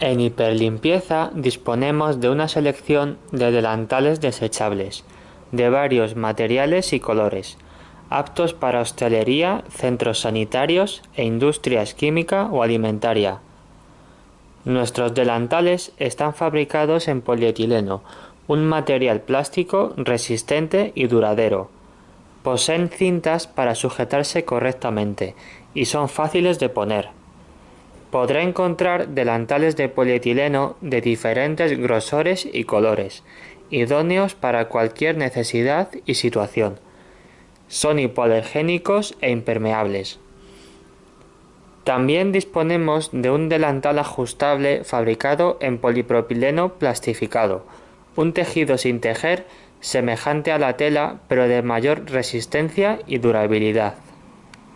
En Hiperlimpieza disponemos de una selección de delantales desechables, de varios materiales y colores, aptos para hostelería, centros sanitarios e industrias química o alimentaria. Nuestros delantales están fabricados en polietileno, un material plástico resistente y duradero. Poseen cintas para sujetarse correctamente y son fáciles de poner. Podrá encontrar delantales de polietileno de diferentes grosores y colores, idóneos para cualquier necesidad y situación. Son hipoalergénicos e impermeables. También disponemos de un delantal ajustable fabricado en polipropileno plastificado, un tejido sin tejer semejante a la tela pero de mayor resistencia y durabilidad.